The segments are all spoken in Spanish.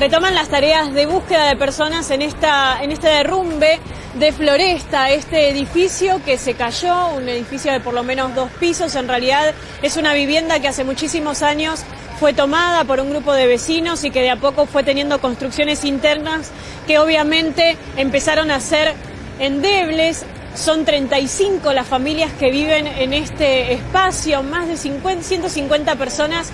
retoman las tareas de búsqueda de personas en, esta, en este derrumbe de Floresta, este edificio que se cayó, un edificio de por lo menos dos pisos, en realidad es una vivienda que hace muchísimos años fue tomada por un grupo de vecinos y que de a poco fue teniendo construcciones internas que obviamente empezaron a ser endebles. Son 35 las familias que viven en este espacio, más de 50, 150 personas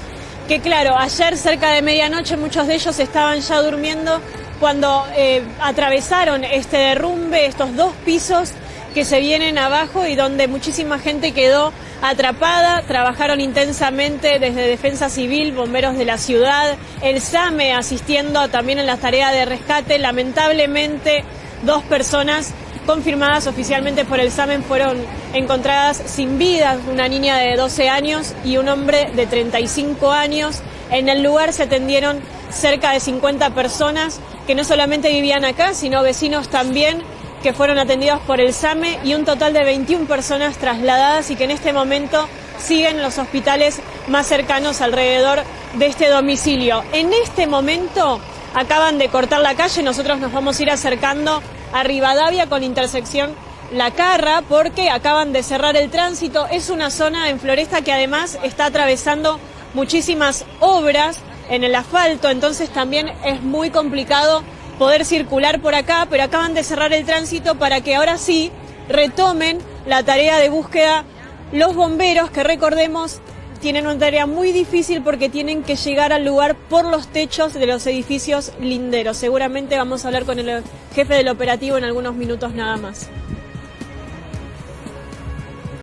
que claro, ayer cerca de medianoche muchos de ellos estaban ya durmiendo cuando eh, atravesaron este derrumbe, estos dos pisos que se vienen abajo y donde muchísima gente quedó atrapada, trabajaron intensamente desde Defensa Civil, bomberos de la ciudad, el SAME asistiendo también en las tareas de rescate. Lamentablemente, dos personas confirmadas oficialmente por el SAMEN fueron encontradas sin vida, una niña de 12 años y un hombre de 35 años. En el lugar se atendieron cerca de 50 personas que no solamente vivían acá, sino vecinos también que fueron atendidos por el SAME y un total de 21 personas trasladadas y que en este momento siguen los hospitales más cercanos alrededor de este domicilio. En este momento acaban de cortar la calle, nosotros nos vamos a ir acercando a Rivadavia con intersección La Carra porque acaban de cerrar el tránsito. Es una zona en Floresta que además está atravesando muchísimas obras en el asfalto, entonces también es muy complicado poder circular por acá, pero acaban de cerrar el tránsito para que ahora sí retomen la tarea de búsqueda los bomberos, que recordemos tienen una tarea muy difícil porque tienen que llegar al lugar por los techos de los edificios linderos. Seguramente vamos a hablar con el jefe del operativo en algunos minutos nada más.